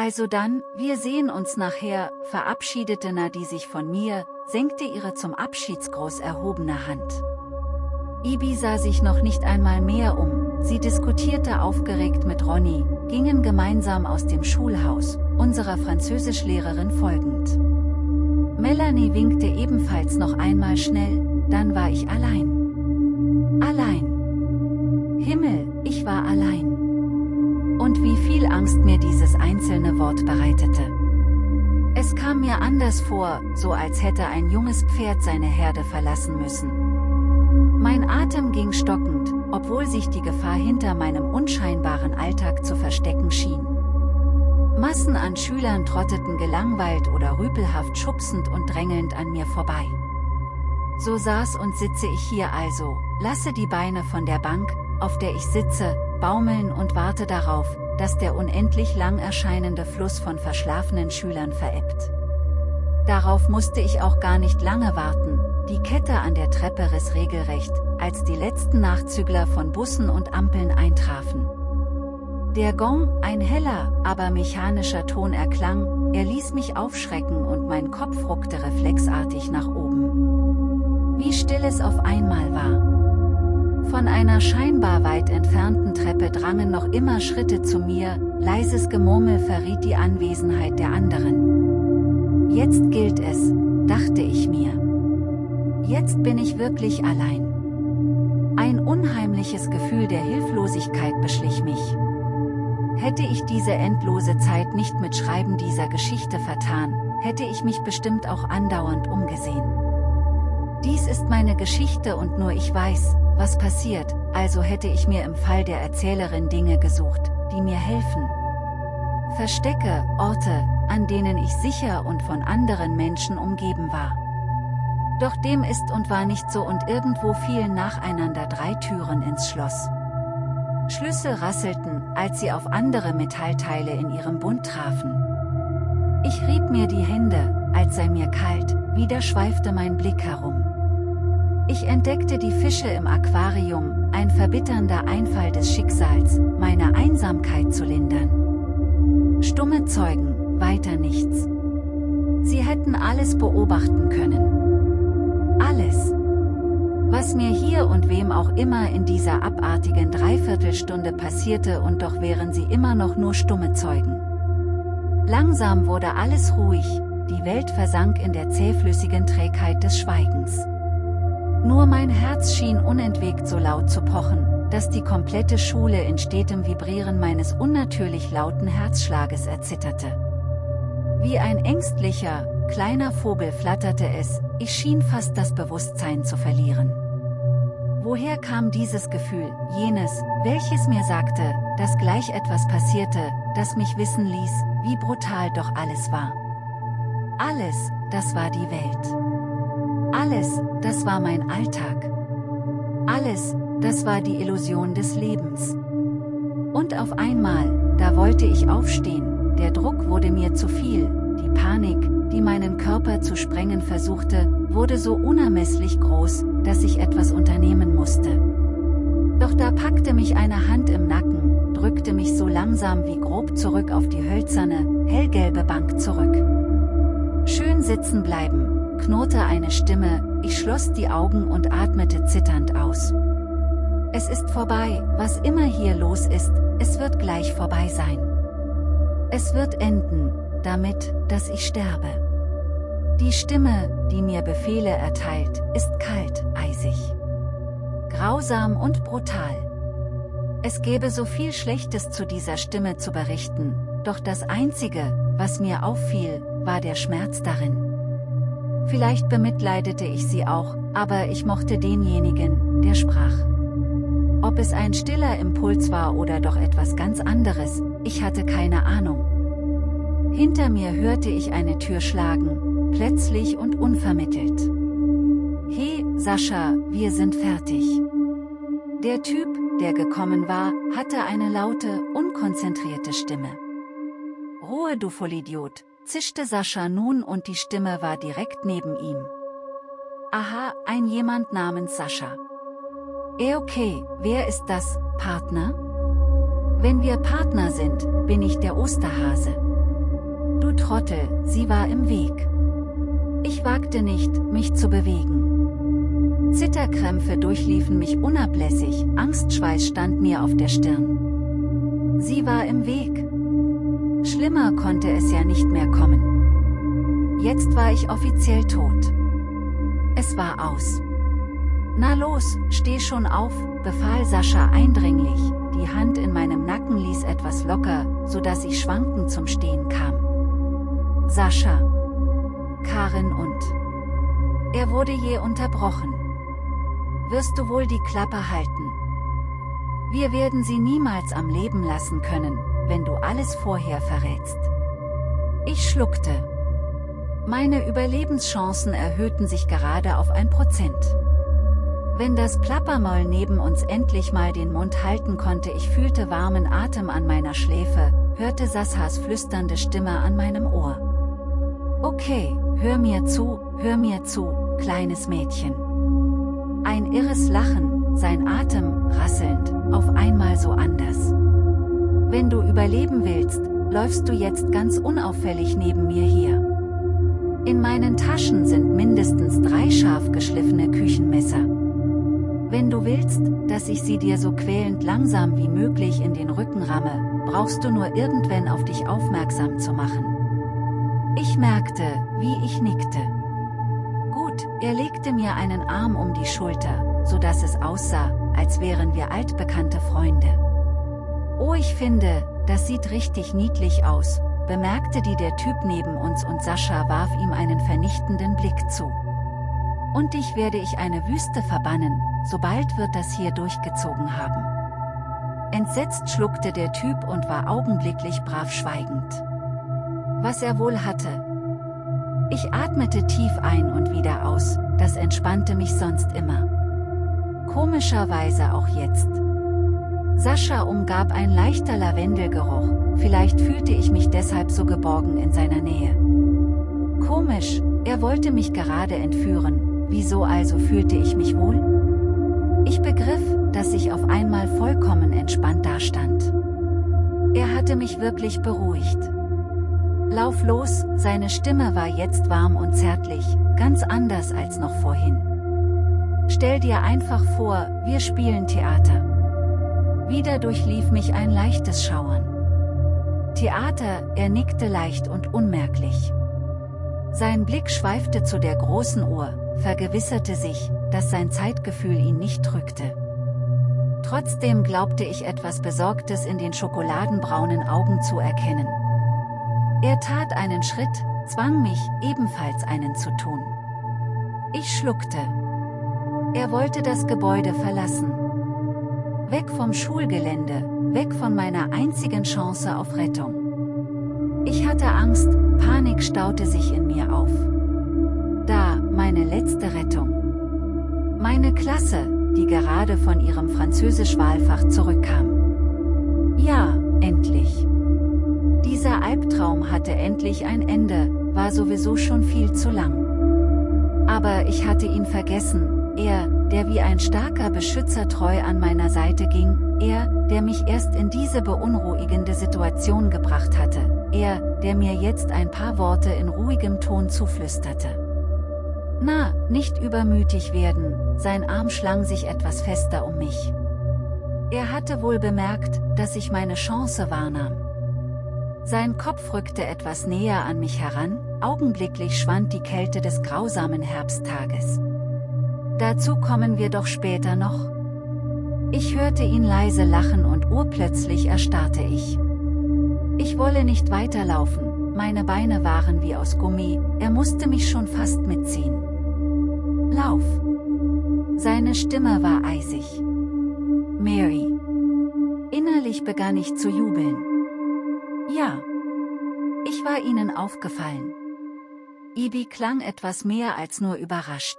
Also dann, wir sehen uns nachher, verabschiedete Nadi sich von mir, senkte ihre zum Abschiedsgruß erhobene Hand. Ibi sah sich noch nicht einmal mehr um, sie diskutierte aufgeregt mit Ronny, gingen gemeinsam aus dem Schulhaus, unserer Französischlehrerin folgend. Melanie winkte ebenfalls noch einmal schnell, dann war ich allein. Einzelne Wort bereitete. Es kam mir anders vor, so als hätte ein junges Pferd seine Herde verlassen müssen. Mein Atem ging stockend, obwohl sich die Gefahr hinter meinem unscheinbaren Alltag zu verstecken schien. Massen an Schülern trotteten gelangweilt oder rüpelhaft schubsend und drängelnd an mir vorbei. So saß und sitze ich hier also, lasse die Beine von der Bank, auf der ich sitze, baumeln und warte darauf, dass der unendlich lang erscheinende Fluss von verschlafenen Schülern verebbt. Darauf musste ich auch gar nicht lange warten, die Kette an der Treppe riss regelrecht, als die letzten Nachzügler von Bussen und Ampeln eintrafen. Der Gong, ein heller, aber mechanischer Ton erklang, er ließ mich aufschrecken und mein Kopf ruckte reflexartig nach oben. Wie still es auf einmal war. Von einer scheinbar weit entfernten Treppe drangen noch immer Schritte zu mir, leises Gemurmel verriet die Anwesenheit der anderen. Jetzt gilt es, dachte ich mir. Jetzt bin ich wirklich allein. Ein unheimliches Gefühl der Hilflosigkeit beschlich mich. Hätte ich diese endlose Zeit nicht mit Schreiben dieser Geschichte vertan, hätte ich mich bestimmt auch andauernd umgesehen. Dies ist meine Geschichte und nur ich weiß, was passiert, also hätte ich mir im Fall der Erzählerin Dinge gesucht, die mir helfen. Verstecke, Orte, an denen ich sicher und von anderen Menschen umgeben war. Doch dem ist und war nicht so und irgendwo fielen nacheinander drei Türen ins Schloss. Schlüssel rasselten, als sie auf andere Metallteile in ihrem Bund trafen. Ich rieb mir die Hände, als sei mir kalt, wieder schweifte mein Blick herum. Ich entdeckte die Fische im Aquarium, ein verbitternder Einfall des Schicksals, meine Einsamkeit zu lindern. Stumme Zeugen, weiter nichts. Sie hätten alles beobachten können. Alles. Was mir hier und wem auch immer in dieser abartigen Dreiviertelstunde passierte und doch wären sie immer noch nur stumme Zeugen. Langsam wurde alles ruhig, die Welt versank in der zähflüssigen Trägheit des Schweigens. Nur mein Herz schien unentwegt so laut zu pochen, dass die komplette Schule in stetem Vibrieren meines unnatürlich lauten Herzschlages erzitterte. Wie ein ängstlicher, kleiner Vogel flatterte es, ich schien fast das Bewusstsein zu verlieren. Woher kam dieses Gefühl, jenes, welches mir sagte, dass gleich etwas passierte, das mich wissen ließ, wie brutal doch alles war. Alles, das war die Welt. Alles, das war mein Alltag. Alles, das war die Illusion des Lebens. Und auf einmal, da wollte ich aufstehen, der Druck wurde mir zu viel, die Panik, die meinen Körper zu sprengen versuchte, wurde so unermesslich groß, dass ich etwas unternehmen musste. Doch da packte mich eine Hand im Nacken, drückte mich so langsam wie grob zurück auf die hölzerne, hellgelbe Bank zurück. Schön sitzen bleiben, knurrte eine Stimme, ich schloss die Augen und atmete zitternd aus. Es ist vorbei, was immer hier los ist, es wird gleich vorbei sein. Es wird enden, damit, dass ich sterbe. Die Stimme, die mir Befehle erteilt, ist kalt, eisig. Grausam und brutal. Es gäbe so viel Schlechtes zu dieser Stimme zu berichten, doch das Einzige, was mir auffiel, war der Schmerz darin. Vielleicht bemitleidete ich sie auch, aber ich mochte denjenigen, der sprach. Ob es ein stiller Impuls war oder doch etwas ganz anderes, ich hatte keine Ahnung. Hinter mir hörte ich eine Tür schlagen, plötzlich und unvermittelt. He, Sascha, wir sind fertig. Der Typ, der gekommen war, hatte eine laute, unkonzentrierte Stimme. Ruhe du Vollidiot, zischte Sascha nun und die Stimme war direkt neben ihm. Aha, ein jemand namens Sascha. Eh okay, wer ist das, Partner? Wenn wir Partner sind, bin ich der Osterhase. Trottel, sie war im Weg. Ich wagte nicht, mich zu bewegen. Zitterkrämpfe durchliefen mich unablässig, Angstschweiß stand mir auf der Stirn. Sie war im Weg. Schlimmer konnte es ja nicht mehr kommen. Jetzt war ich offiziell tot. Es war aus. Na los, steh schon auf, befahl Sascha eindringlich, die Hand in meinem Nacken ließ etwas locker, so dass ich schwankend zum Stehen kam. Sascha. Karin und. Er wurde je unterbrochen. Wirst du wohl die Klappe halten? Wir werden sie niemals am Leben lassen können, wenn du alles vorher verrätst. Ich schluckte. Meine Überlebenschancen erhöhten sich gerade auf ein Prozent. Wenn das Plappermoll neben uns endlich mal den Mund halten konnte ich fühlte warmen Atem an meiner Schläfe, hörte Sassas flüsternde Stimme an meinem Ohr. Okay, hör mir zu, hör mir zu, kleines Mädchen. Ein irres Lachen, sein Atem, rasselnd, auf einmal so anders. Wenn du überleben willst, läufst du jetzt ganz unauffällig neben mir hier. In meinen Taschen sind mindestens drei scharf geschliffene Küchenmesser. Wenn du willst, dass ich sie dir so quälend langsam wie möglich in den Rücken ramme, brauchst du nur irgendwann auf dich aufmerksam zu machen. Ich merkte, wie ich nickte. Gut, er legte mir einen Arm um die Schulter, so dass es aussah, als wären wir altbekannte Freunde. Oh ich finde, das sieht richtig niedlich aus, bemerkte die der Typ neben uns und Sascha warf ihm einen vernichtenden Blick zu. Und dich werde ich eine Wüste verbannen, sobald wird das hier durchgezogen haben. Entsetzt schluckte der Typ und war augenblicklich brav schweigend. Was er wohl hatte. Ich atmete tief ein und wieder aus, das entspannte mich sonst immer. Komischerweise auch jetzt. Sascha umgab ein leichter Lavendelgeruch, vielleicht fühlte ich mich deshalb so geborgen in seiner Nähe. Komisch, er wollte mich gerade entführen, Wieso also fühlte ich mich wohl? Ich begriff, dass ich auf einmal vollkommen entspannt dastand. Er hatte mich wirklich beruhigt. Lauf los, seine Stimme war jetzt warm und zärtlich, ganz anders als noch vorhin. Stell dir einfach vor, wir spielen Theater. Wieder durchlief mich ein leichtes Schauern. Theater, er nickte leicht und unmerklich. Sein Blick schweifte zu der großen Uhr, vergewisserte sich, dass sein Zeitgefühl ihn nicht drückte. Trotzdem glaubte ich etwas Besorgtes in den schokoladenbraunen Augen zu erkennen. Er tat einen Schritt, zwang mich, ebenfalls einen zu tun. Ich schluckte. Er wollte das Gebäude verlassen. Weg vom Schulgelände, weg von meiner einzigen Chance auf Rettung. Ich hatte Angst, Panik staute sich in mir auf. Da, meine letzte Rettung. Meine Klasse, die gerade von ihrem Französisch-Wahlfach zurückkam. Ja, endlich. Dieser Albtraum hatte endlich ein Ende, war sowieso schon viel zu lang. Aber ich hatte ihn vergessen, er, der wie ein starker Beschützer treu an meiner Seite ging, er, der mich erst in diese beunruhigende Situation gebracht hatte, er, der mir jetzt ein paar Worte in ruhigem Ton zuflüsterte. Na, nicht übermütig werden, sein Arm schlang sich etwas fester um mich. Er hatte wohl bemerkt, dass ich meine Chance wahrnahm. Sein Kopf rückte etwas näher an mich heran, augenblicklich schwand die Kälte des grausamen Herbsttages. Dazu kommen wir doch später noch. Ich hörte ihn leise lachen und urplötzlich erstarrte ich. Ich wolle nicht weiterlaufen, meine Beine waren wie aus Gummi, er musste mich schon fast mitziehen. Lauf! Seine Stimme war eisig. Mary. Innerlich begann ich zu jubeln. Ja. Ich war ihnen aufgefallen. Ibi klang etwas mehr als nur überrascht.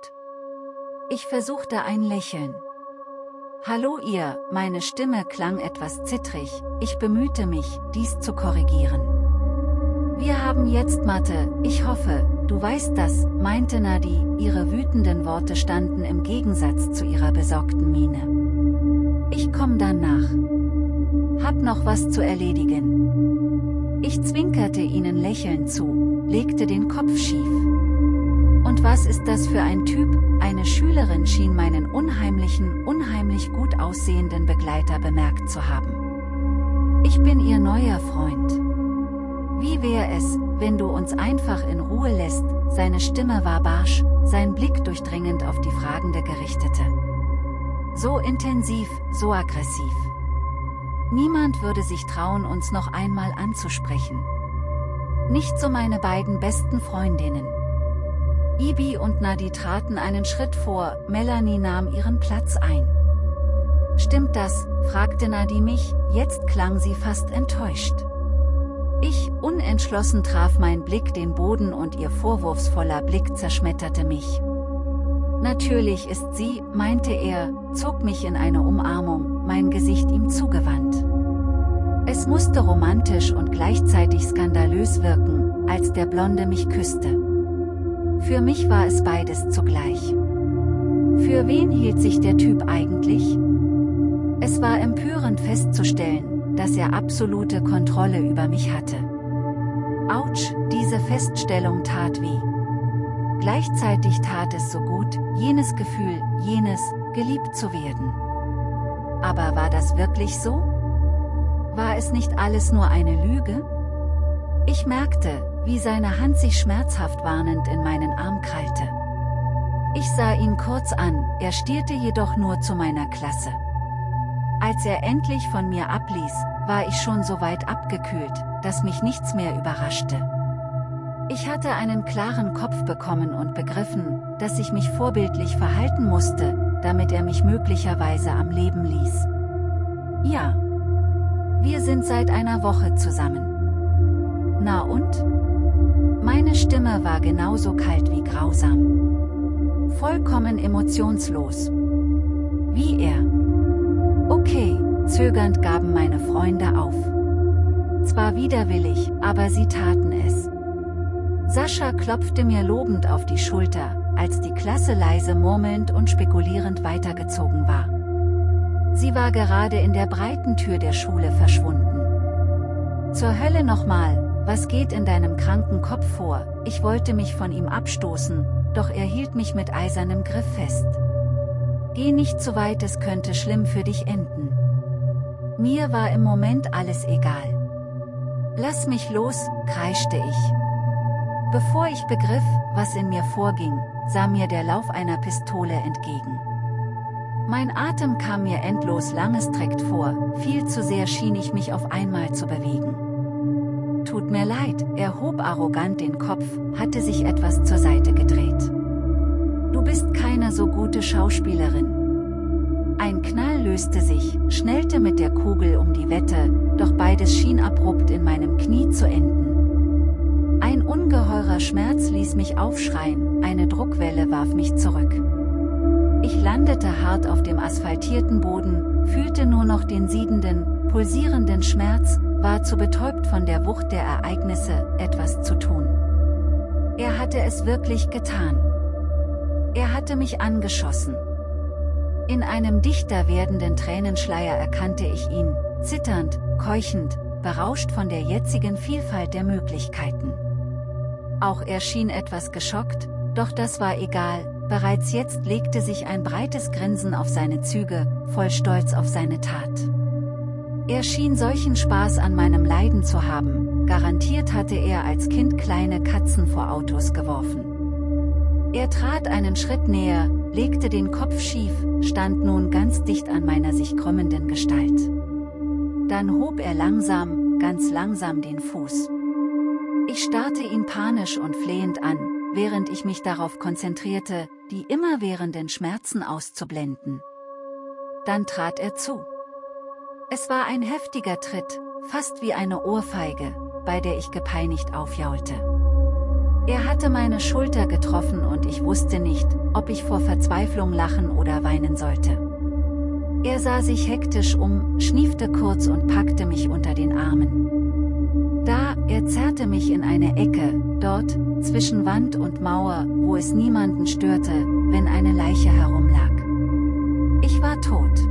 Ich versuchte ein Lächeln. Hallo ihr, meine Stimme klang etwas zittrig, ich bemühte mich, dies zu korrigieren. Wir haben jetzt Mathe, ich hoffe, Du weißt das, meinte Nadi, ihre wütenden Worte standen im Gegensatz zu ihrer besorgten Miene. Ich komm dann nach. Hab noch was zu erledigen. Ich zwinkerte ihnen lächelnd zu, legte den Kopf schief. Und was ist das für ein Typ? Eine Schülerin schien meinen unheimlichen, unheimlich gut aussehenden Begleiter bemerkt zu haben. Ich bin ihr neuer Freund. Wie wäre es, wenn du uns einfach in Ruhe lässt, seine Stimme war barsch, sein Blick durchdringend auf die Fragende gerichtete. So intensiv, so aggressiv. Niemand würde sich trauen, uns noch einmal anzusprechen. Nicht so meine beiden besten Freundinnen. Ibi und Nadi traten einen Schritt vor, Melanie nahm ihren Platz ein. Stimmt das, fragte Nadi mich, jetzt klang sie fast enttäuscht. Ich, unentschlossen traf mein Blick den Boden und ihr vorwurfsvoller Blick zerschmetterte mich. Natürlich ist sie, meinte er, zog mich in eine Umarmung, mein Gesicht ihm zugewandt. Es musste romantisch und gleichzeitig skandalös wirken, als der Blonde mich küsste. Für mich war es beides zugleich. Für wen hielt sich der Typ eigentlich? Es war empörend festzustellen, dass er absolute Kontrolle über mich hatte. Autsch, diese Feststellung tat weh. Gleichzeitig tat es so gut, jenes Gefühl, jenes, geliebt zu werden. Aber war das wirklich so? War es nicht alles nur eine Lüge? Ich merkte, wie seine Hand sich schmerzhaft warnend in meinen Arm krallte. Ich sah ihn kurz an, er stierte jedoch nur zu meiner Klasse. Als er endlich von mir abließ, war ich schon so weit abgekühlt, dass mich nichts mehr überraschte. Ich hatte einen klaren Kopf bekommen und begriffen, dass ich mich vorbildlich verhalten musste, damit er mich möglicherweise am Leben ließ. Ja. Wir sind seit einer Woche zusammen. Na und? Meine Stimme war genauso kalt wie grausam. Vollkommen emotionslos. Wie er. Okay, zögernd gaben meine Freunde auf. Zwar widerwillig, aber sie taten es. Sascha klopfte mir lobend auf die Schulter, als die Klasse leise murmelnd und spekulierend weitergezogen war. Sie war gerade in der breiten Tür der Schule verschwunden. Zur Hölle nochmal, was geht in deinem kranken Kopf vor? Ich wollte mich von ihm abstoßen, doch er hielt mich mit eisernem Griff fest. Geh nicht zu weit, es könnte schlimm für dich enden. Mir war im Moment alles egal. Lass mich los, kreischte ich. Bevor ich begriff, was in mir vorging, sah mir der Lauf einer Pistole entgegen. Mein Atem kam mir endlos langestreckt vor, viel zu sehr schien ich mich auf einmal zu bewegen. Tut mir leid, er hob arrogant den Kopf, hatte sich etwas zur Seite gedreht. Du bist keine so gute Schauspielerin. Ein Knall löste sich, schnellte mit der Kugel um die Wette, doch beides schien abrupt in meinem Knie zu enden. Ein ungeheurer Schmerz ließ mich aufschreien, eine Druckwelle warf mich zurück. Ich landete hart auf dem asphaltierten Boden, fühlte nur noch den siedenden, pulsierenden Schmerz, war zu betäubt von der Wucht der Ereignisse, etwas zu tun. Er hatte es wirklich getan. Er hatte mich angeschossen. In einem dichter werdenden Tränenschleier erkannte ich ihn, zitternd, keuchend, berauscht von der jetzigen Vielfalt der Möglichkeiten. Auch er schien etwas geschockt, doch das war egal, bereits jetzt legte sich ein breites Grinsen auf seine Züge, voll Stolz auf seine Tat. Er schien solchen Spaß an meinem Leiden zu haben, garantiert hatte er als Kind kleine Katzen vor Autos geworfen. Er trat einen Schritt näher, legte den Kopf schief, stand nun ganz dicht an meiner sich krümmenden Gestalt. Dann hob er langsam, ganz langsam den Fuß. Ich starrte ihn panisch und flehend an, während ich mich darauf konzentrierte, die immerwährenden Schmerzen auszublenden. Dann trat er zu. Es war ein heftiger Tritt, fast wie eine Ohrfeige, bei der ich gepeinigt aufjaulte. Er hatte meine Schulter getroffen und ich wusste nicht, ob ich vor Verzweiflung lachen oder weinen sollte. Er sah sich hektisch um, schniefte kurz und packte mich unter den Armen. Da, er zerrte mich in eine Ecke, dort, zwischen Wand und Mauer, wo es niemanden störte, wenn eine Leiche herumlag. Ich war tot.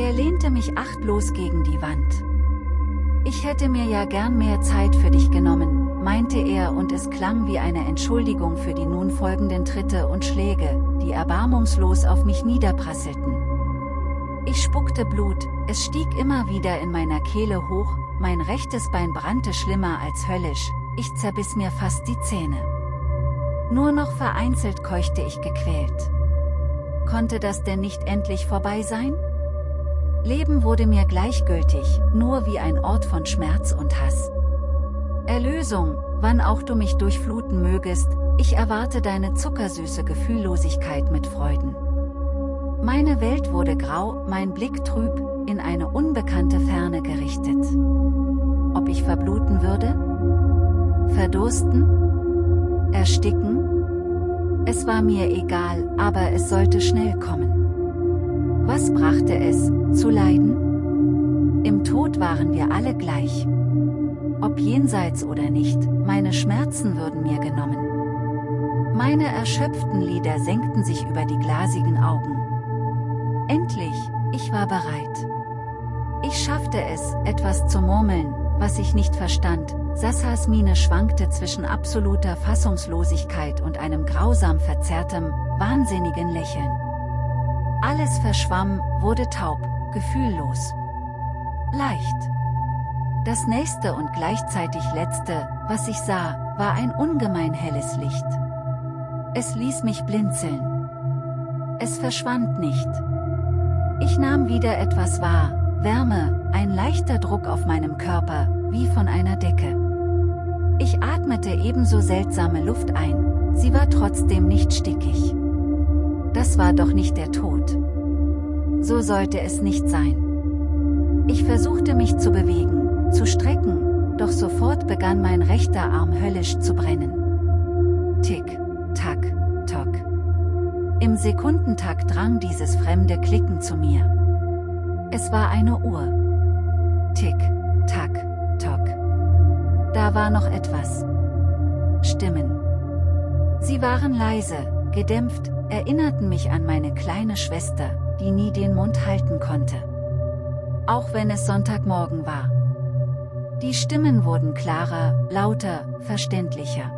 Er lehnte mich achtlos gegen die Wand. Ich hätte mir ja gern mehr Zeit für dich genommen, meinte er und es klang wie eine Entschuldigung für die nun folgenden Tritte und Schläge, die erbarmungslos auf mich niederprasselten. Ich spuckte Blut, es stieg immer wieder in meiner Kehle hoch, mein rechtes Bein brannte schlimmer als höllisch, ich zerbiss mir fast die Zähne. Nur noch vereinzelt keuchte ich gequält. Konnte das denn nicht endlich vorbei sein? Leben wurde mir gleichgültig, nur wie ein Ort von Schmerz und Hass. Erlösung, wann auch du mich durchfluten mögest, ich erwarte deine zuckersüße Gefühllosigkeit mit Freuden. Meine Welt wurde grau, mein Blick trüb, in eine unbekannte Ferne gerichtet. Ob ich verbluten würde? Verdursten? Ersticken? Es war mir egal, aber es sollte schnell kommen. Was brachte es, zu leiden? Im Tod waren wir alle gleich. Ob jenseits oder nicht, meine Schmerzen würden mir genommen. Meine erschöpften Lider senkten sich über die glasigen Augen. Endlich, ich war bereit. Ich schaffte es, etwas zu murmeln, was ich nicht verstand, Sassas Miene schwankte zwischen absoluter Fassungslosigkeit und einem grausam verzerrtem, wahnsinnigen Lächeln. Alles verschwamm, wurde taub, gefühllos. Leicht. Das nächste und gleichzeitig letzte, was ich sah, war ein ungemein helles Licht. Es ließ mich blinzeln. Es verschwand nicht. Ich nahm wieder etwas wahr, Wärme, ein leichter Druck auf meinem Körper, wie von einer Decke. Ich atmete ebenso seltsame Luft ein, sie war trotzdem nicht stickig. Das war doch nicht der Tod. So sollte es nicht sein. Ich versuchte mich zu bewegen, zu strecken, doch sofort begann mein rechter Arm höllisch zu brennen. Tick, tack, tock. Im Sekundentakt drang dieses fremde Klicken zu mir. Es war eine Uhr. Tick, tack, tock. Da war noch etwas. Stimmen. Sie waren leise, gedämpft, erinnerten mich an meine kleine Schwester, die nie den Mund halten konnte. Auch wenn es Sonntagmorgen war. Die Stimmen wurden klarer, lauter, verständlicher.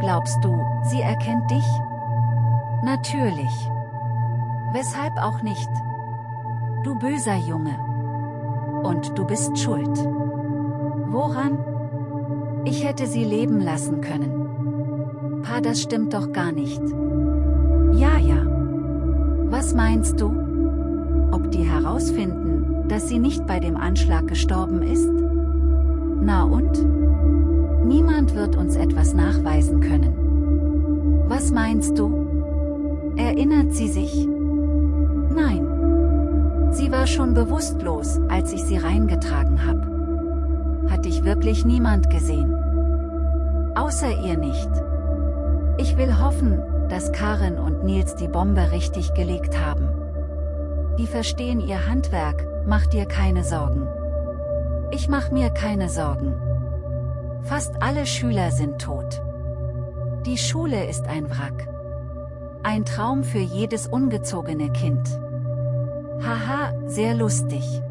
Glaubst du, sie erkennt dich? Natürlich. Weshalb auch nicht? Du böser Junge. Und du bist schuld. Woran? Ich hätte sie leben lassen können. Pa, das stimmt doch gar nicht. Ja, ja. Was meinst du? Ob die herausfinden, dass sie nicht bei dem Anschlag gestorben ist? Na und? Niemand wird uns etwas nachweisen können. Was meinst du? Erinnert sie sich? Nein. Sie war schon bewusstlos, als ich sie reingetragen habe. Hat dich wirklich niemand gesehen? Außer ihr nicht. Ich will hoffen, dass Karen und Nils die Bombe richtig gelegt haben. Die verstehen ihr Handwerk, mach dir keine Sorgen. Ich mach mir keine Sorgen. Fast alle Schüler sind tot. Die Schule ist ein Wrack. Ein Traum für jedes ungezogene Kind. Haha, sehr lustig.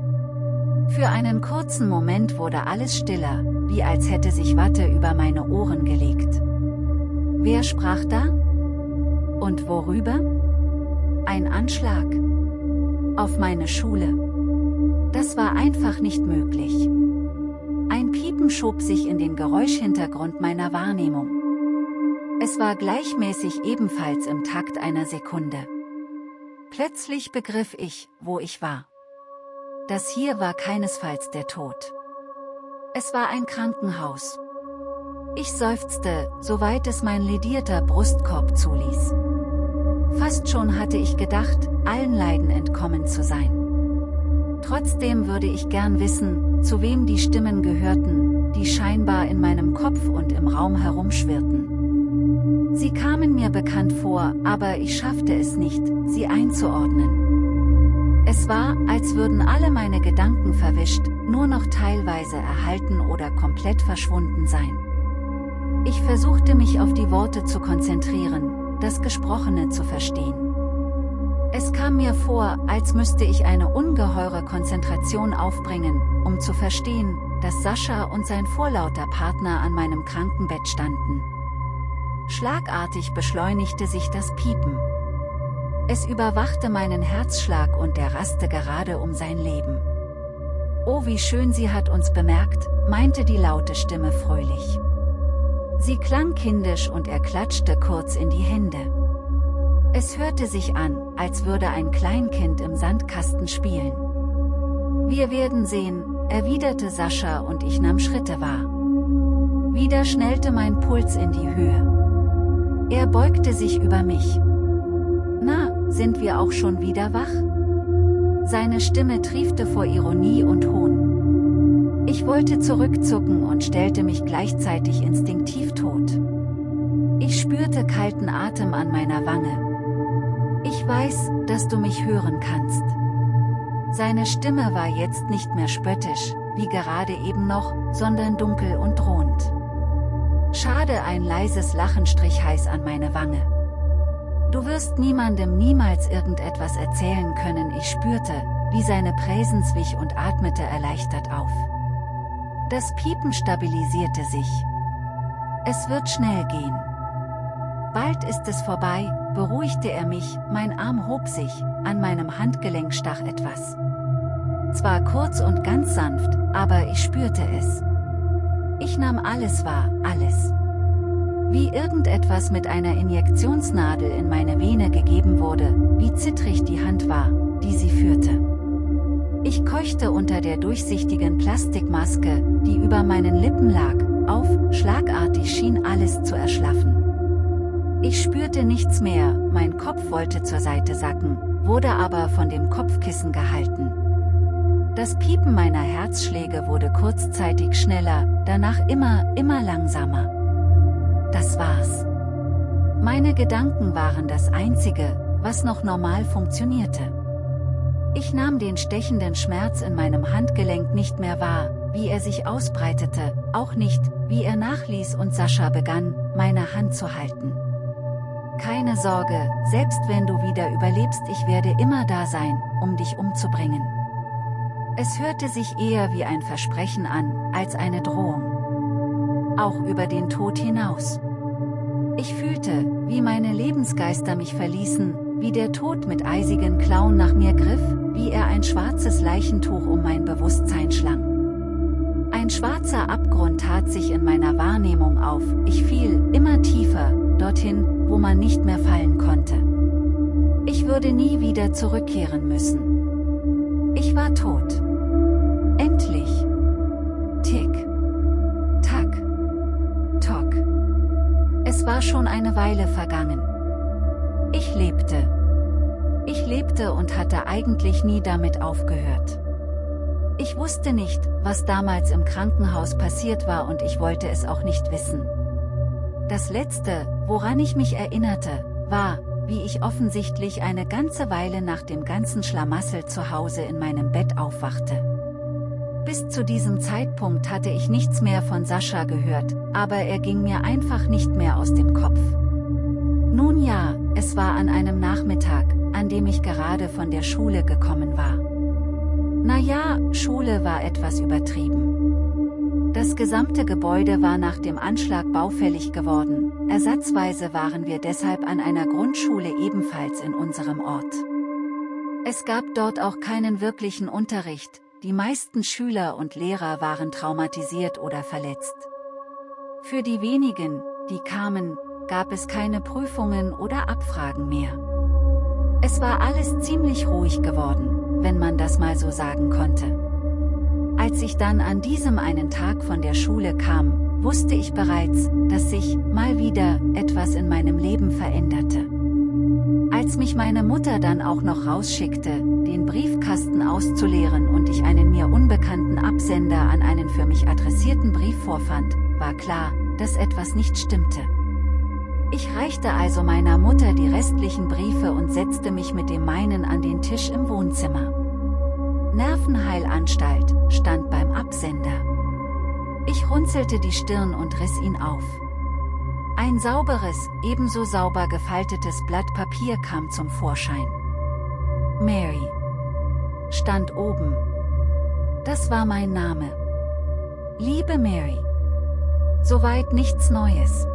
Für einen kurzen Moment wurde alles stiller, wie als hätte sich Watte über meine Ohren gelegt. Wer sprach da? Und worüber? Ein Anschlag. Auf meine Schule. Das war einfach nicht möglich. Ein Piepen schob sich in den Geräuschhintergrund meiner Wahrnehmung. Es war gleichmäßig ebenfalls im Takt einer Sekunde. Plötzlich begriff ich, wo ich war. Das hier war keinesfalls der Tod. Es war ein Krankenhaus. Ich seufzte, soweit es mein ledierter Brustkorb zuließ. Fast schon hatte ich gedacht, allen Leiden entkommen zu sein. Trotzdem würde ich gern wissen, zu wem die Stimmen gehörten, die scheinbar in meinem Kopf und im Raum herumschwirrten. Sie kamen mir bekannt vor, aber ich schaffte es nicht, sie einzuordnen. Es war, als würden alle meine Gedanken verwischt, nur noch teilweise erhalten oder komplett verschwunden sein. Ich versuchte mich auf die Worte zu konzentrieren, das Gesprochene zu verstehen. Es kam mir vor, als müsste ich eine ungeheure Konzentration aufbringen, um zu verstehen, dass Sascha und sein vorlauter Partner an meinem Krankenbett standen. Schlagartig beschleunigte sich das Piepen. Es überwachte meinen Herzschlag und der raste gerade um sein Leben. Oh wie schön sie hat uns bemerkt, meinte die laute Stimme fröhlich. Sie klang kindisch und er klatschte kurz in die Hände. Es hörte sich an, als würde ein Kleinkind im Sandkasten spielen. Wir werden sehen, erwiderte Sascha und ich nahm Schritte wahr. Wieder schnellte mein Puls in die Höhe. Er beugte sich über mich. Na, sind wir auch schon wieder wach? Seine Stimme triefte vor Ironie und Hohn. Ich wollte zurückzucken und stellte mich gleichzeitig instinktiv tot. Ich spürte kalten Atem an meiner Wange. Ich weiß, dass du mich hören kannst. Seine Stimme war jetzt nicht mehr spöttisch, wie gerade eben noch, sondern dunkel und drohend. Schade ein leises Lachen strich heiß an meine Wange. Du wirst niemandem niemals irgendetwas erzählen können ich spürte, wie seine Präsens wich und atmete erleichtert auf. Das Piepen stabilisierte sich. Es wird schnell gehen. Bald ist es vorbei, beruhigte er mich, mein Arm hob sich, an meinem Handgelenk stach etwas. Zwar kurz und ganz sanft, aber ich spürte es. Ich nahm alles wahr, alles. Wie irgendetwas mit einer Injektionsnadel in meine Vene gegeben wurde, wie zittrig die Hand war, die sie führte. Ich keuchte unter der durchsichtigen Plastikmaske, die über meinen Lippen lag, auf, schlagartig schien alles zu erschlaffen. Ich spürte nichts mehr, mein Kopf wollte zur Seite sacken, wurde aber von dem Kopfkissen gehalten. Das Piepen meiner Herzschläge wurde kurzzeitig schneller, danach immer, immer langsamer. Das war's. Meine Gedanken waren das Einzige, was noch normal funktionierte. Ich nahm den stechenden Schmerz in meinem Handgelenk nicht mehr wahr, wie er sich ausbreitete, auch nicht, wie er nachließ und Sascha begann, meine Hand zu halten. Keine Sorge, selbst wenn du wieder überlebst ich werde immer da sein, um dich umzubringen. Es hörte sich eher wie ein Versprechen an, als eine Drohung. Auch über den Tod hinaus. Ich fühlte, wie meine Lebensgeister mich verließen, wie der Tod mit eisigen Klauen nach mir griff, wie er ein schwarzes Leichentuch um mein Bewusstsein schlang. Ein schwarzer Abgrund tat sich in meiner Wahrnehmung auf, ich fiel, immer tiefer, dorthin, wo man nicht mehr fallen konnte. Ich würde nie wieder zurückkehren müssen. Ich war tot. Endlich. Tick. Tack. Tock. Es war schon eine Weile vergangen. Ich lebte. Lebte und hatte eigentlich nie damit aufgehört. Ich wusste nicht, was damals im Krankenhaus passiert war und ich wollte es auch nicht wissen. Das Letzte, woran ich mich erinnerte, war, wie ich offensichtlich eine ganze Weile nach dem ganzen Schlamassel zu Hause in meinem Bett aufwachte. Bis zu diesem Zeitpunkt hatte ich nichts mehr von Sascha gehört, aber er ging mir einfach nicht mehr aus dem Kopf. Nun ja, es war an einem Nachmittag, an dem ich gerade von der Schule gekommen war. Naja, Schule war etwas übertrieben. Das gesamte Gebäude war nach dem Anschlag baufällig geworden, ersatzweise waren wir deshalb an einer Grundschule ebenfalls in unserem Ort. Es gab dort auch keinen wirklichen Unterricht, die meisten Schüler und Lehrer waren traumatisiert oder verletzt. Für die wenigen, die kamen, gab es keine Prüfungen oder Abfragen mehr. Es war alles ziemlich ruhig geworden, wenn man das mal so sagen konnte. Als ich dann an diesem einen Tag von der Schule kam, wusste ich bereits, dass sich, mal wieder, etwas in meinem Leben veränderte. Als mich meine Mutter dann auch noch rausschickte, den Briefkasten auszuleeren und ich einen mir unbekannten Absender an einen für mich adressierten Brief vorfand, war klar, dass etwas nicht stimmte. Ich reichte also meiner Mutter die restlichen Briefe und setzte mich mit dem meinen an den Tisch im Wohnzimmer. Nervenheilanstalt stand beim Absender. Ich runzelte die Stirn und riss ihn auf. Ein sauberes, ebenso sauber gefaltetes Blatt Papier kam zum Vorschein. Mary stand oben. Das war mein Name. Liebe Mary. Soweit nichts Neues.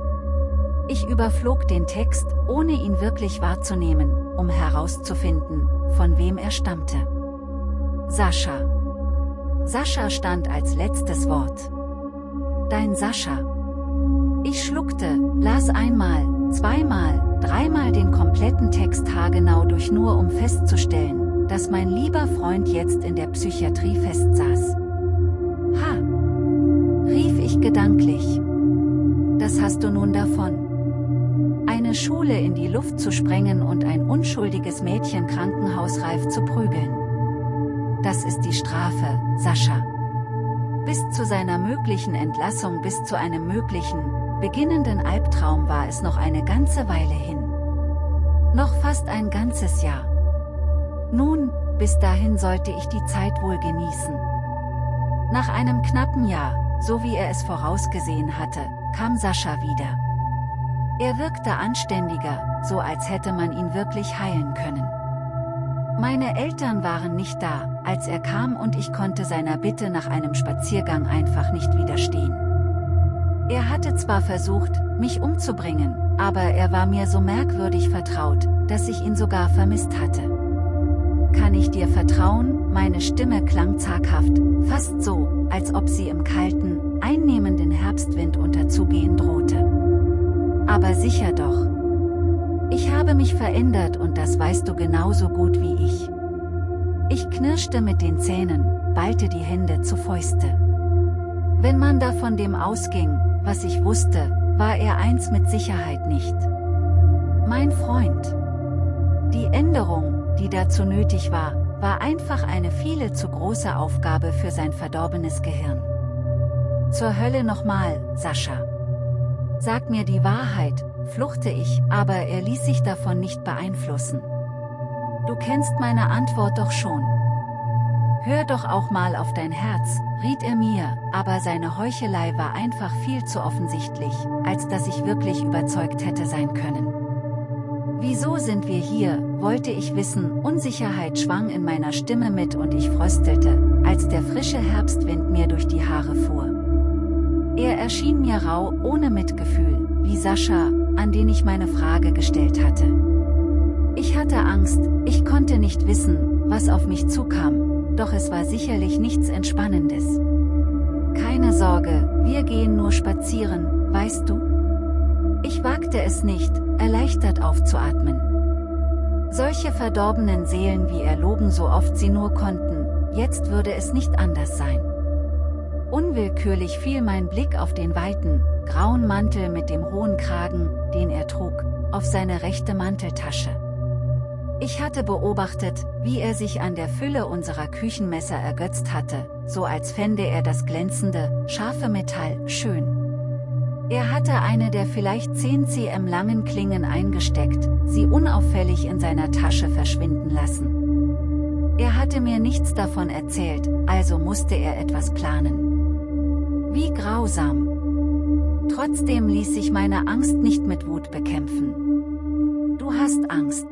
Ich überflog den Text, ohne ihn wirklich wahrzunehmen, um herauszufinden, von wem er stammte. Sascha. Sascha stand als letztes Wort. Dein Sascha. Ich schluckte, las einmal, zweimal, dreimal den kompletten Text haargenau durch nur um festzustellen, dass mein lieber Freund jetzt in der Psychiatrie festsaß. Ha! rief ich gedanklich. Das hast du nun davon eine Schule in die Luft zu sprengen und ein unschuldiges Mädchen krankenhausreif zu prügeln. Das ist die Strafe, Sascha. Bis zu seiner möglichen Entlassung bis zu einem möglichen, beginnenden Albtraum war es noch eine ganze Weile hin. Noch fast ein ganzes Jahr. Nun, bis dahin sollte ich die Zeit wohl genießen. Nach einem knappen Jahr, so wie er es vorausgesehen hatte, kam Sascha wieder. Er wirkte anständiger, so als hätte man ihn wirklich heilen können. Meine Eltern waren nicht da, als er kam und ich konnte seiner Bitte nach einem Spaziergang einfach nicht widerstehen. Er hatte zwar versucht, mich umzubringen, aber er war mir so merkwürdig vertraut, dass ich ihn sogar vermisst hatte. Kann ich dir vertrauen? Meine Stimme klang zaghaft, fast so, als ob sie im kalten, einnehmenden Herbstwind unterzugehen drohte. Aber sicher doch. Ich habe mich verändert und das weißt du genauso gut wie ich. Ich knirschte mit den Zähnen, ballte die Hände zu Fäuste. Wenn man da von dem ausging, was ich wusste, war er eins mit Sicherheit nicht. Mein Freund. Die Änderung, die dazu nötig war, war einfach eine viele zu große Aufgabe für sein verdorbenes Gehirn. Zur Hölle nochmal, Sascha. Sag mir die Wahrheit, fluchte ich, aber er ließ sich davon nicht beeinflussen. Du kennst meine Antwort doch schon. Hör doch auch mal auf dein Herz, riet er mir, aber seine Heuchelei war einfach viel zu offensichtlich, als dass ich wirklich überzeugt hätte sein können. Wieso sind wir hier, wollte ich wissen, Unsicherheit schwang in meiner Stimme mit und ich fröstelte, als der frische Herbstwind mir durch die Haare fuhr. Er erschien mir rau, ohne Mitgefühl, wie Sascha, an den ich meine Frage gestellt hatte. Ich hatte Angst, ich konnte nicht wissen, was auf mich zukam, doch es war sicherlich nichts Entspannendes. Keine Sorge, wir gehen nur spazieren, weißt du? Ich wagte es nicht, erleichtert aufzuatmen. Solche verdorbenen Seelen wie er logen so oft sie nur konnten, jetzt würde es nicht anders sein. Unwillkürlich fiel mein Blick auf den weiten, grauen Mantel mit dem hohen Kragen, den er trug, auf seine rechte Manteltasche. Ich hatte beobachtet, wie er sich an der Fülle unserer Küchenmesser ergötzt hatte, so als fände er das glänzende, scharfe Metall schön. Er hatte eine der vielleicht 10 cm langen Klingen eingesteckt, sie unauffällig in seiner Tasche verschwinden lassen. Er hatte mir nichts davon erzählt, also musste er etwas planen. Wie grausam. Trotzdem ließ sich meine Angst nicht mit Wut bekämpfen. Du hast Angst.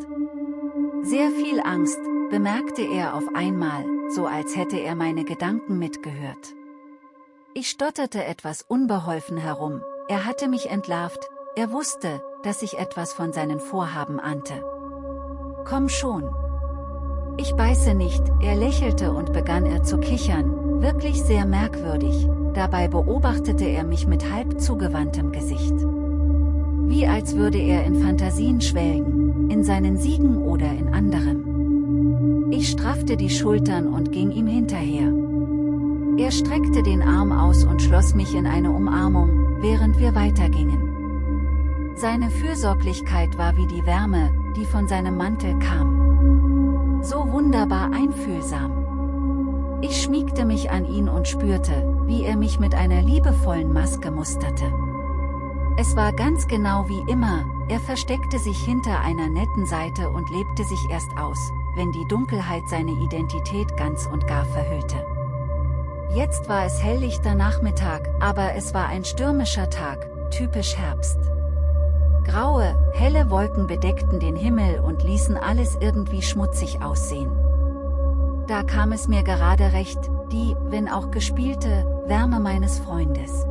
Sehr viel Angst, bemerkte er auf einmal, so als hätte er meine Gedanken mitgehört. Ich stotterte etwas unbeholfen herum, er hatte mich entlarvt, er wusste, dass ich etwas von seinen Vorhaben ahnte. Komm schon. Ich beiße nicht, er lächelte und begann er zu kichern, wirklich sehr merkwürdig, dabei beobachtete er mich mit halb zugewandtem Gesicht. Wie als würde er in Fantasien schwelgen, in seinen Siegen oder in anderem. Ich straffte die Schultern und ging ihm hinterher. Er streckte den Arm aus und schloss mich in eine Umarmung, während wir weitergingen. Seine Fürsorglichkeit war wie die Wärme, die von seinem Mantel kam. So wunderbar einfühlsam. Ich schmiegte mich an ihn und spürte, wie er mich mit einer liebevollen Maske musterte. Es war ganz genau wie immer, er versteckte sich hinter einer netten Seite und lebte sich erst aus, wenn die Dunkelheit seine Identität ganz und gar verhüllte. Jetzt war es helllichter Nachmittag, aber es war ein stürmischer Tag, typisch Herbst. Graue, helle Wolken bedeckten den Himmel und ließen alles irgendwie schmutzig aussehen. Da kam es mir gerade recht, die, wenn auch gespielte, Wärme meines Freundes.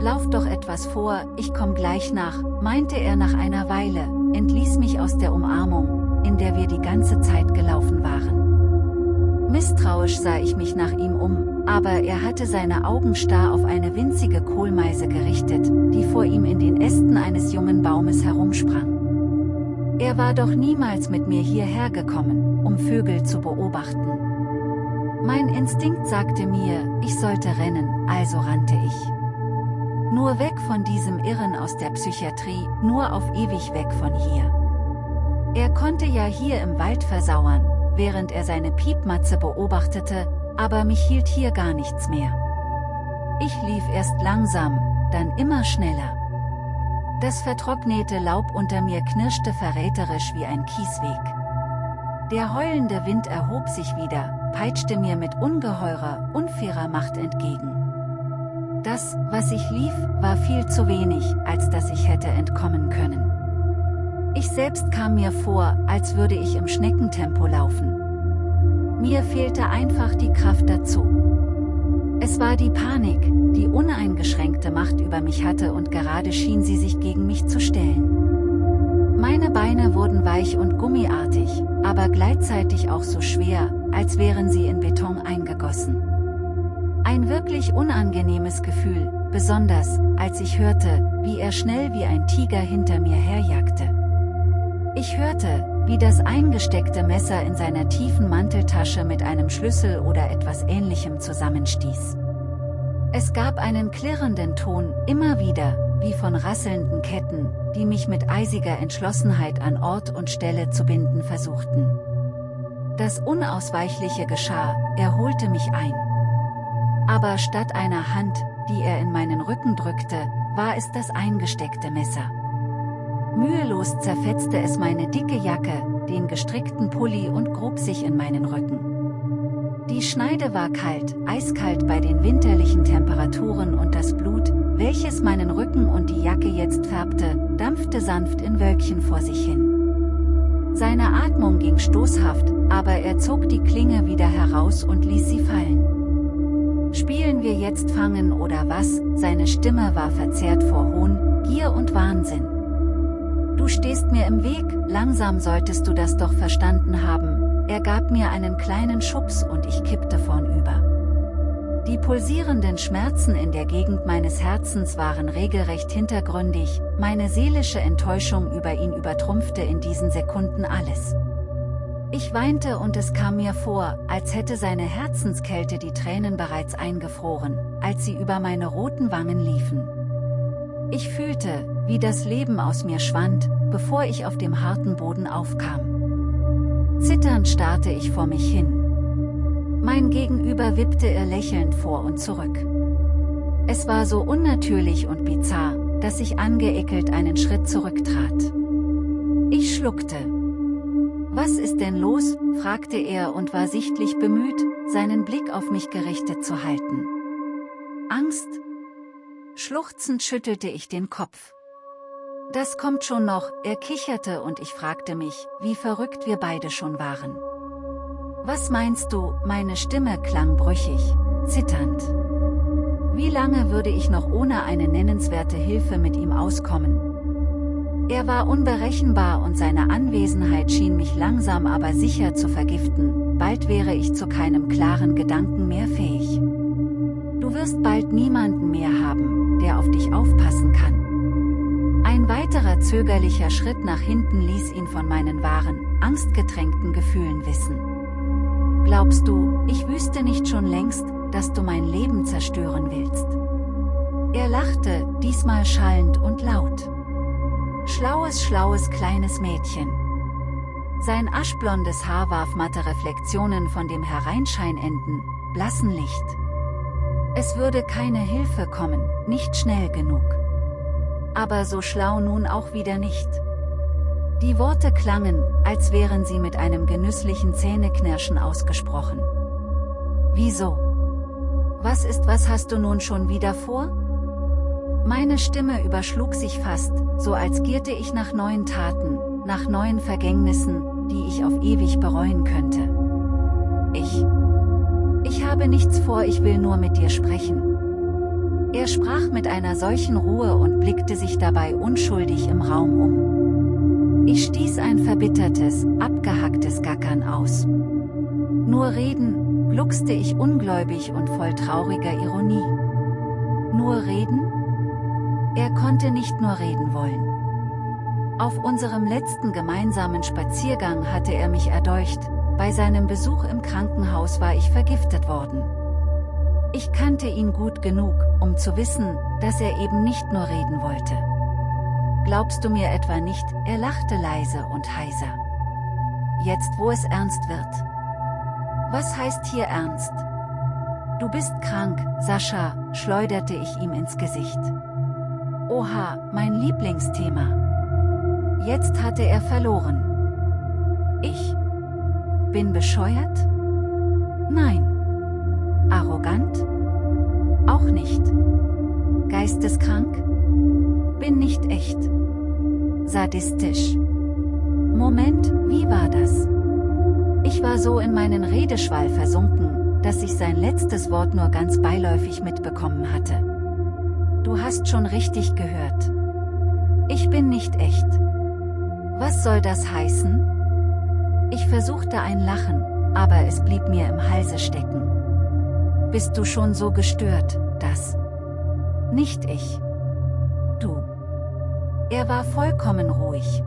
Lauf doch etwas vor, ich komm gleich nach, meinte er nach einer Weile, entließ mich aus der Umarmung, in der wir die ganze Zeit gelaufen waren. Misstrauisch sah ich mich nach ihm um, aber er hatte seine Augen starr auf eine winzige Kohlmeise gerichtet, die vor ihm in den Ästen eines jungen Baumes herumsprang. Er war doch niemals mit mir hierher gekommen, um Vögel zu beobachten. Mein Instinkt sagte mir, ich sollte rennen, also rannte ich. Nur weg von diesem Irren aus der Psychiatrie, nur auf ewig weg von hier. Er konnte ja hier im Wald versauern, während er seine Piepmatze beobachtete, aber mich hielt hier gar nichts mehr. Ich lief erst langsam, dann immer schneller. Das vertrocknete Laub unter mir knirschte verräterisch wie ein Kiesweg. Der heulende Wind erhob sich wieder, peitschte mir mit ungeheurer, unfairer Macht entgegen. Das, was ich lief, war viel zu wenig, als dass ich hätte entkommen können. Ich selbst kam mir vor, als würde ich im Schneckentempo laufen. Mir fehlte einfach die Kraft dazu. Es war die Panik, die uneingeschränkte Macht über mich hatte und gerade schien sie sich gegen mich zu stellen. Meine Beine wurden weich und gummiartig, aber gleichzeitig auch so schwer, als wären sie in Beton eingegossen. Ein wirklich unangenehmes Gefühl, besonders, als ich hörte, wie er schnell wie ein Tiger hinter mir herjagte. Ich hörte, wie das eingesteckte Messer in seiner tiefen Manteltasche mit einem Schlüssel oder etwas ähnlichem zusammenstieß. Es gab einen klirrenden Ton, immer wieder, wie von rasselnden Ketten, die mich mit eisiger Entschlossenheit an Ort und Stelle zu binden versuchten. Das Unausweichliche geschah, er holte mich ein. Aber statt einer Hand, die er in meinen Rücken drückte, war es das eingesteckte Messer. Mühelos zerfetzte es meine dicke Jacke, den gestrickten Pulli und grub sich in meinen Rücken. Die Schneide war kalt, eiskalt bei den winterlichen Temperaturen und das Blut, welches meinen Rücken und die Jacke jetzt färbte, dampfte sanft in Wölkchen vor sich hin. Seine Atmung ging stoßhaft, aber er zog die Klinge wieder heraus und ließ sie fallen. Spielen wir jetzt Fangen oder was? Seine Stimme war verzerrt vor Hohn, Gier und Wahnsinn. Du stehst mir im Weg, langsam solltest du das doch verstanden haben. Er gab mir einen kleinen Schubs und ich kippte vornüber. Die pulsierenden Schmerzen in der Gegend meines Herzens waren regelrecht hintergründig, meine seelische Enttäuschung über ihn übertrumpfte in diesen Sekunden alles. Ich weinte und es kam mir vor, als hätte seine Herzenskälte die Tränen bereits eingefroren, als sie über meine roten Wangen liefen. Ich fühlte, wie das Leben aus mir schwand, bevor ich auf dem harten Boden aufkam. Zitternd starrte ich vor mich hin. Mein Gegenüber wippte ihr lächelnd vor und zurück. Es war so unnatürlich und bizarr, dass ich angeekelt einen Schritt zurücktrat. Ich schluckte, was ist denn los? fragte er und war sichtlich bemüht, seinen Blick auf mich gerichtet zu halten. Angst? Schluchzend schüttelte ich den Kopf. Das kommt schon noch, er kicherte und ich fragte mich, wie verrückt wir beide schon waren. Was meinst du, meine Stimme klang brüchig, zitternd. Wie lange würde ich noch ohne eine nennenswerte Hilfe mit ihm auskommen? Er war unberechenbar und seine Anwesenheit schien mich langsam aber sicher zu vergiften, bald wäre ich zu keinem klaren Gedanken mehr fähig. Du wirst bald niemanden mehr haben, der auf dich aufpassen kann. Ein weiterer zögerlicher Schritt nach hinten ließ ihn von meinen wahren, angstgetränkten Gefühlen wissen. Glaubst du, ich wüsste nicht schon längst, dass du mein Leben zerstören willst? Er lachte, diesmal schallend und laut. Schlaues, schlaues kleines Mädchen. Sein aschblondes Haar warf matte Reflexionen von dem hereinscheinenden, blassen Licht. Es würde keine Hilfe kommen, nicht schnell genug. Aber so schlau nun auch wieder nicht. Die Worte klangen, als wären sie mit einem genüsslichen Zähneknirschen ausgesprochen. Wieso? Was ist was hast du nun schon wieder vor? Meine Stimme überschlug sich fast, so als gierte ich nach neuen Taten, nach neuen Vergängnissen, die ich auf ewig bereuen könnte. Ich. Habe nichts vor, ich will nur mit dir sprechen. Er sprach mit einer solchen Ruhe und blickte sich dabei unschuldig im Raum um. Ich stieß ein verbittertes, abgehacktes Gackern aus. Nur reden, gluckste ich ungläubig und voll trauriger Ironie. Nur reden? Er konnte nicht nur reden wollen. Auf unserem letzten gemeinsamen Spaziergang hatte er mich erdolcht, bei seinem Besuch im Krankenhaus war ich vergiftet worden. Ich kannte ihn gut genug, um zu wissen, dass er eben nicht nur reden wollte. Glaubst du mir etwa nicht, er lachte leise und heiser. Jetzt wo es ernst wird. Was heißt hier ernst? Du bist krank, Sascha, schleuderte ich ihm ins Gesicht. Oha, mein Lieblingsthema. Jetzt hatte er verloren. Ich, bin bescheuert? Nein. Arrogant? Auch nicht. Geisteskrank? Bin nicht echt. Sadistisch. Moment, wie war das? Ich war so in meinen Redeschwall versunken, dass ich sein letztes Wort nur ganz beiläufig mitbekommen hatte. Du hast schon richtig gehört. Ich bin nicht echt. Was soll das heißen? Ich versuchte ein Lachen, aber es blieb mir im Halse stecken. Bist du schon so gestört, dass... Nicht ich. Du. Er war vollkommen ruhig.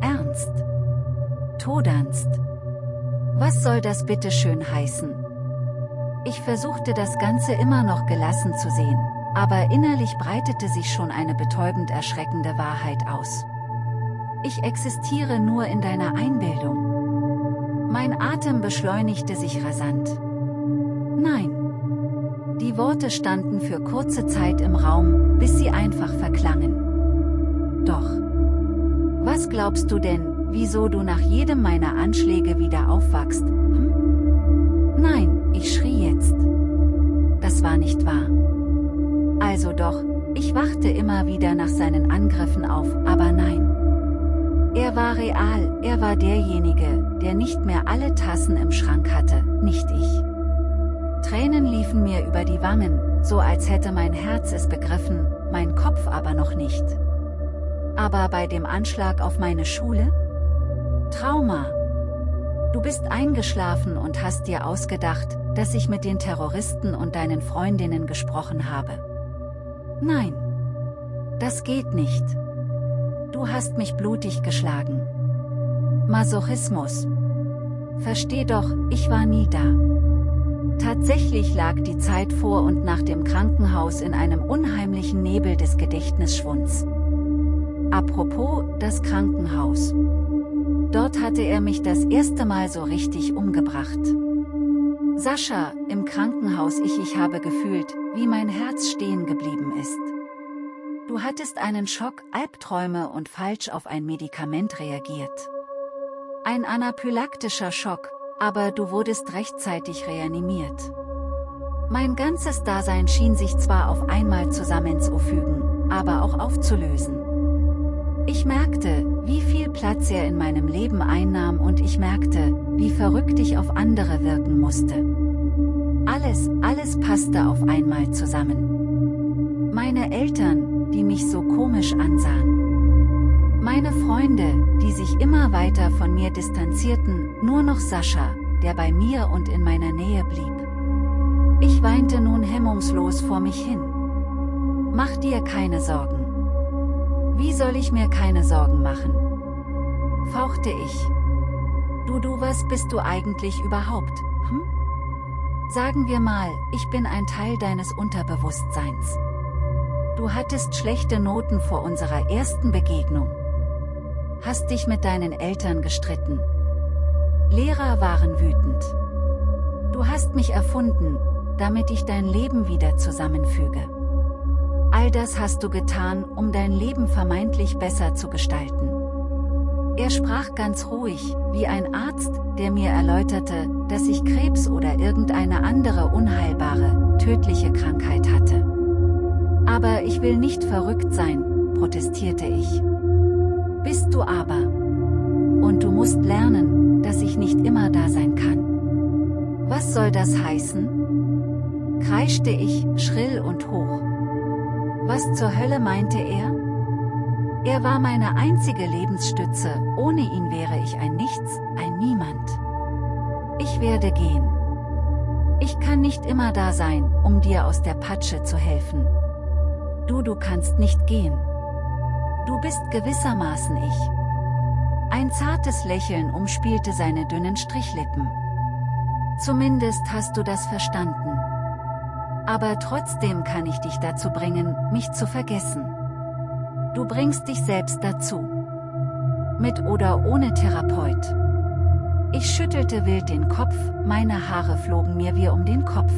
Ernst. Todernst. Was soll das bitte schön heißen? Ich versuchte das Ganze immer noch gelassen zu sehen, aber innerlich breitete sich schon eine betäubend erschreckende Wahrheit aus. Ich existiere nur in deiner Einbildung. Mein Atem beschleunigte sich rasant. Nein. Die Worte standen für kurze Zeit im Raum, bis sie einfach verklangen. Doch. Was glaubst du denn, wieso du nach jedem meiner Anschläge wieder aufwachst? Hm? Nein, ich schrie jetzt. Das war nicht wahr. Also doch, ich wachte immer wieder nach seinen Angriffen auf, aber nein. Er war real, er war derjenige, der nicht mehr alle Tassen im Schrank hatte, nicht ich. Tränen liefen mir über die Wangen, so als hätte mein Herz es begriffen, mein Kopf aber noch nicht. Aber bei dem Anschlag auf meine Schule? Trauma. Du bist eingeschlafen und hast dir ausgedacht, dass ich mit den Terroristen und deinen Freundinnen gesprochen habe. Nein. Das geht nicht. Du hast mich blutig geschlagen. Masochismus. Versteh doch, ich war nie da. Tatsächlich lag die Zeit vor und nach dem Krankenhaus in einem unheimlichen Nebel des Gedächtnisschwunds. Apropos, das Krankenhaus. Dort hatte er mich das erste Mal so richtig umgebracht. Sascha, im Krankenhaus ich ich habe gefühlt, wie mein Herz stehen geblieben ist. Du hattest einen Schock, Albträume und falsch auf ein Medikament reagiert. Ein anaphylaktischer Schock, aber du wurdest rechtzeitig reanimiert. Mein ganzes Dasein schien sich zwar auf einmal zusammenzufügen, aber auch aufzulösen. Ich merkte, wie viel Platz er in meinem Leben einnahm und ich merkte, wie verrückt ich auf andere wirken musste. Alles, alles passte auf einmal zusammen. Meine Eltern, die mich so komisch ansahen. Meine Freunde, die sich immer weiter von mir distanzierten, nur noch Sascha, der bei mir und in meiner Nähe blieb. Ich weinte nun hemmungslos vor mich hin. Mach dir keine Sorgen. Wie soll ich mir keine Sorgen machen? Fauchte ich. Du, du, was bist du eigentlich überhaupt, hm? Sagen wir mal, ich bin ein Teil deines Unterbewusstseins. Du hattest schlechte Noten vor unserer ersten Begegnung. Hast dich mit deinen Eltern gestritten. Lehrer waren wütend. Du hast mich erfunden, damit ich dein Leben wieder zusammenfüge. All das hast du getan, um dein Leben vermeintlich besser zu gestalten. Er sprach ganz ruhig, wie ein Arzt, der mir erläuterte, dass ich Krebs oder irgendeine andere unheilbare, tödliche Krankheit hatte. Aber ich will nicht verrückt sein, protestierte ich. Bist du aber. Und du musst lernen, dass ich nicht immer da sein kann. Was soll das heißen? kreischte ich, schrill und hoch. Was zur Hölle meinte er? Er war meine einzige Lebensstütze, ohne ihn wäre ich ein Nichts, ein Niemand. Ich werde gehen. Ich kann nicht immer da sein, um dir aus der Patsche zu helfen. Du, du kannst nicht gehen. Du bist gewissermaßen ich. Ein zartes Lächeln umspielte seine dünnen Strichlippen. Zumindest hast du das verstanden. Aber trotzdem kann ich dich dazu bringen, mich zu vergessen. Du bringst dich selbst dazu. Mit oder ohne Therapeut. Ich schüttelte wild den Kopf, meine Haare flogen mir wie um den Kopf.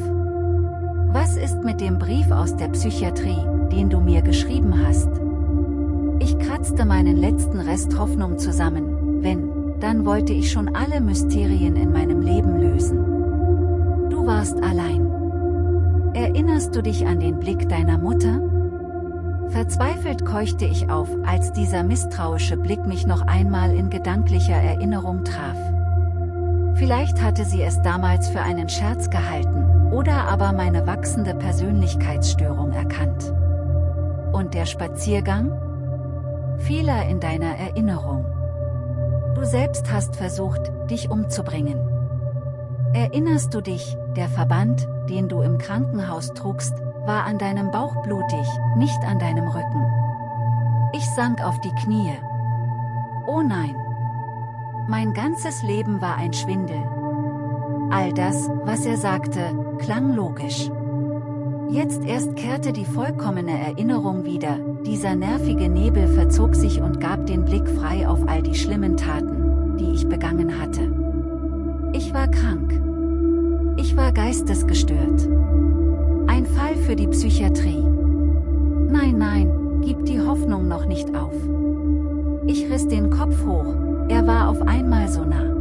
Was ist mit dem Brief aus der Psychiatrie, den du mir geschrieben hast? Ich kratzte meinen letzten Rest Hoffnung zusammen, wenn, dann wollte ich schon alle Mysterien in meinem Leben lösen. Du warst allein. Erinnerst du dich an den Blick deiner Mutter? Verzweifelt keuchte ich auf, als dieser misstrauische Blick mich noch einmal in gedanklicher Erinnerung traf. Vielleicht hatte sie es damals für einen Scherz gehalten, oder aber meine wachsende Persönlichkeitsstörung erkannt. Und der Spaziergang? Fehler in deiner Erinnerung. Du selbst hast versucht, dich umzubringen. Erinnerst du dich, der Verband, den du im Krankenhaus trugst, war an deinem Bauch blutig, nicht an deinem Rücken. Ich sank auf die Knie. Oh nein. Mein ganzes Leben war ein Schwindel. All das, was er sagte, klang logisch. Jetzt erst kehrte die vollkommene Erinnerung wieder, dieser nervige Nebel verzog sich und gab den Blick frei auf all die schlimmen Taten, die ich begangen hatte. Ich war krank. Ich war geistesgestört. Ein Fall für die Psychiatrie. Nein, nein, gib die Hoffnung noch nicht auf. Ich riss den Kopf hoch, er war auf einmal so nah.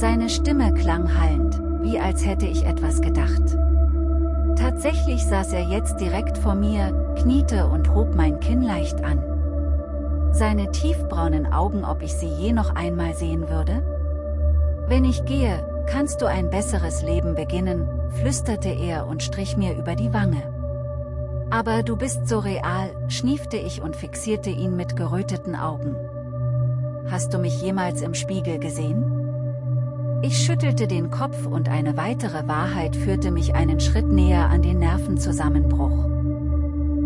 Seine Stimme klang hallend, wie als hätte ich etwas gedacht. Tatsächlich saß er jetzt direkt vor mir, kniete und hob mein Kinn leicht an. Seine tiefbraunen Augen, ob ich sie je noch einmal sehen würde? Wenn ich gehe, kannst du ein besseres Leben beginnen, flüsterte er und strich mir über die Wange. Aber du bist so real, schniefte ich und fixierte ihn mit geröteten Augen. Hast du mich jemals im Spiegel gesehen? Ich schüttelte den Kopf und eine weitere Wahrheit führte mich einen Schritt näher an den Nervenzusammenbruch.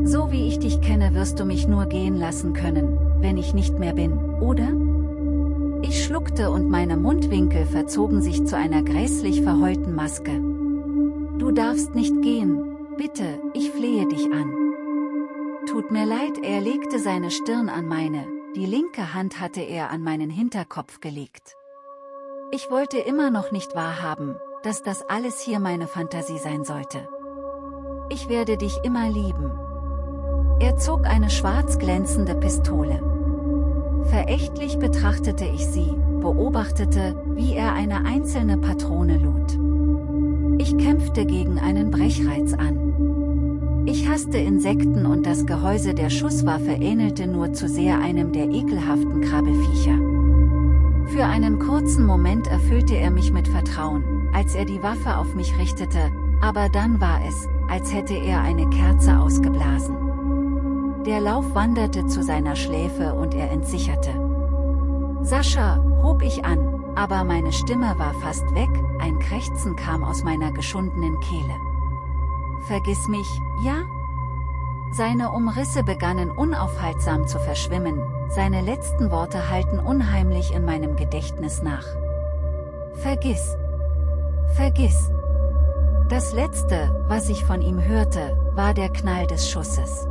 So wie ich dich kenne wirst du mich nur gehen lassen können, wenn ich nicht mehr bin, oder? Ich schluckte und meine Mundwinkel verzogen sich zu einer grässlich verheulten Maske. Du darfst nicht gehen, bitte, ich flehe dich an. Tut mir leid, er legte seine Stirn an meine, die linke Hand hatte er an meinen Hinterkopf gelegt. Ich wollte immer noch nicht wahrhaben, dass das alles hier meine Fantasie sein sollte. Ich werde dich immer lieben. Er zog eine schwarz glänzende Pistole. Verächtlich betrachtete ich sie, beobachtete, wie er eine einzelne Patrone lud. Ich kämpfte gegen einen Brechreiz an. Ich hasste Insekten und das Gehäuse der Schusswaffe ähnelte nur zu sehr einem der ekelhaften Krabbelfiecher. Für einen kurzen Moment erfüllte er mich mit Vertrauen, als er die Waffe auf mich richtete, aber dann war es, als hätte er eine Kerze ausgeblasen. Der Lauf wanderte zu seiner Schläfe und er entsicherte. Sascha, hob ich an, aber meine Stimme war fast weg, ein Krächzen kam aus meiner geschundenen Kehle. Vergiss mich, ja? Seine Umrisse begannen unaufhaltsam zu verschwimmen, seine letzten Worte halten unheimlich in meinem Gedächtnis nach. Vergiss. Vergiss. Das letzte, was ich von ihm hörte, war der Knall des Schusses.